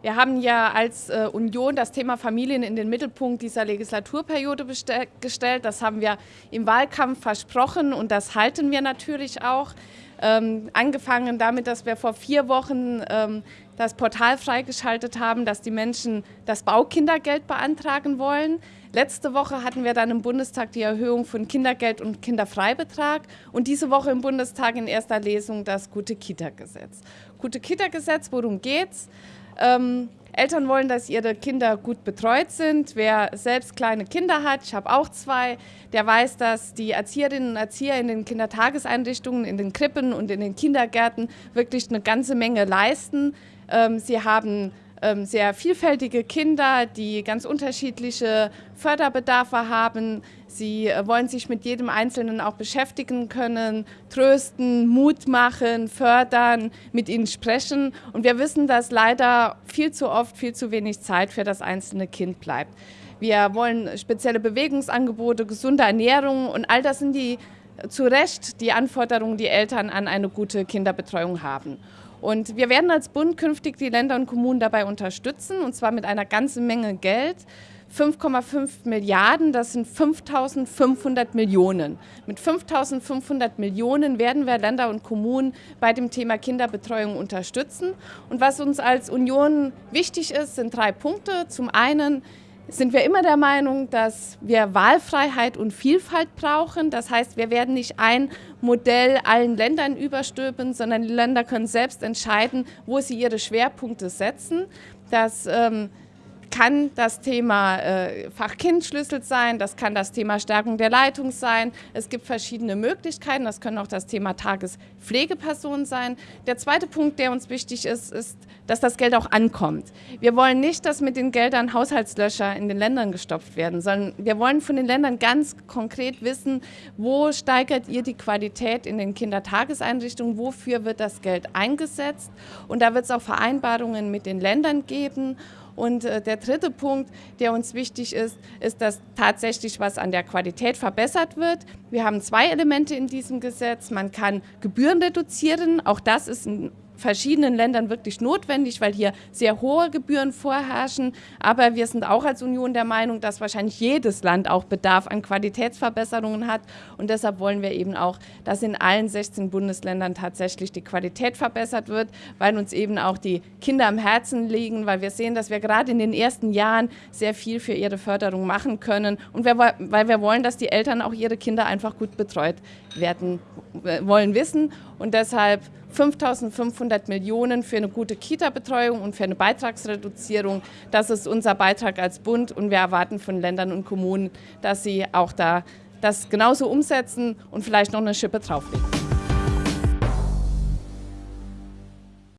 Wir haben ja als äh, Union das Thema Familien in den Mittelpunkt dieser Legislaturperiode gestellt. Das haben wir im Wahlkampf versprochen und das halten wir natürlich auch. Ähm, angefangen damit, dass wir vor vier Wochen ähm, das Portal freigeschaltet haben, dass die Menschen das Baukindergeld beantragen wollen. Letzte Woche hatten wir dann im Bundestag die Erhöhung von Kindergeld und Kinderfreibetrag und diese Woche im Bundestag in erster Lesung das Gute-Kita-Gesetz. Gute-Kita-Gesetz, worum geht's? Ähm, Eltern wollen, dass ihre Kinder gut betreut sind. Wer selbst kleine Kinder hat, ich habe auch zwei, der weiß, dass die Erzieherinnen und Erzieher in den Kindertageseinrichtungen, in den Krippen und in den Kindergärten wirklich eine ganze Menge leisten. Ähm, sie haben sehr vielfältige Kinder, die ganz unterschiedliche Förderbedarfe haben. Sie äh, wollen sich mit jedem Einzelnen auch beschäftigen können, trösten, Mut machen, fördern, mit ihnen sprechen. Und wir wissen, dass leider viel zu oft viel zu wenig Zeit für das einzelne Kind bleibt. Wir wollen spezielle Bewegungsangebote, gesunde Ernährung und all das sind die zu Recht die Anforderungen, die Eltern an eine gute Kinderbetreuung haben. Und wir werden als Bund künftig die Länder und Kommunen dabei unterstützen, und zwar mit einer ganzen Menge Geld. 5,5 Milliarden, das sind 5.500 Millionen. Mit 5.500 Millionen werden wir Länder und Kommunen bei dem Thema Kinderbetreuung unterstützen. Und was uns als Union wichtig ist, sind drei Punkte. Zum einen sind wir immer der Meinung, dass wir Wahlfreiheit und Vielfalt brauchen. Das heißt, wir werden nicht ein Modell allen Ländern überstülpen, sondern die Länder können selbst entscheiden, wo sie ihre Schwerpunkte setzen. Das ähm, kann das Thema äh, Fachkindschlüssel sein, das kann das Thema Stärkung der Leitung sein. Es gibt verschiedene Möglichkeiten, das können auch das Thema Tagespflegepersonen sein. Der zweite Punkt, der uns wichtig ist, ist, dass das Geld auch ankommt. Wir wollen nicht, dass mit den Geldern Haushaltslöcher in den Ländern gestopft werden, sondern wir wollen von den Ländern ganz konkret wissen, wo steigert ihr die Qualität in den Kindertageseinrichtungen, wofür wird das Geld eingesetzt. Und da wird es auch Vereinbarungen mit den Ländern geben. Und äh, der dritte Punkt, der uns wichtig ist, ist, dass tatsächlich was an der Qualität verbessert wird. Wir haben zwei Elemente in diesem Gesetz. Man kann Gebühren reduzieren. Auch das ist ein verschiedenen Ländern wirklich notwendig, weil hier sehr hohe Gebühren vorherrschen. Aber wir sind auch als Union der Meinung, dass wahrscheinlich jedes Land auch Bedarf an Qualitätsverbesserungen hat. Und deshalb wollen wir eben auch, dass in allen 16 Bundesländern tatsächlich die Qualität verbessert wird, weil uns eben auch die Kinder am Herzen liegen, weil wir sehen, dass wir gerade in den ersten Jahren sehr viel für ihre Förderung machen können und wir, weil wir wollen, dass die Eltern auch ihre Kinder einfach gut betreut werden äh, wollen wissen. Und deshalb 5.500 Millionen für eine gute Kita-Betreuung und für eine Beitragsreduzierung. Das ist unser Beitrag als Bund und wir erwarten von Ländern und Kommunen, dass sie auch da das genauso umsetzen und vielleicht noch eine Schippe drauflegen.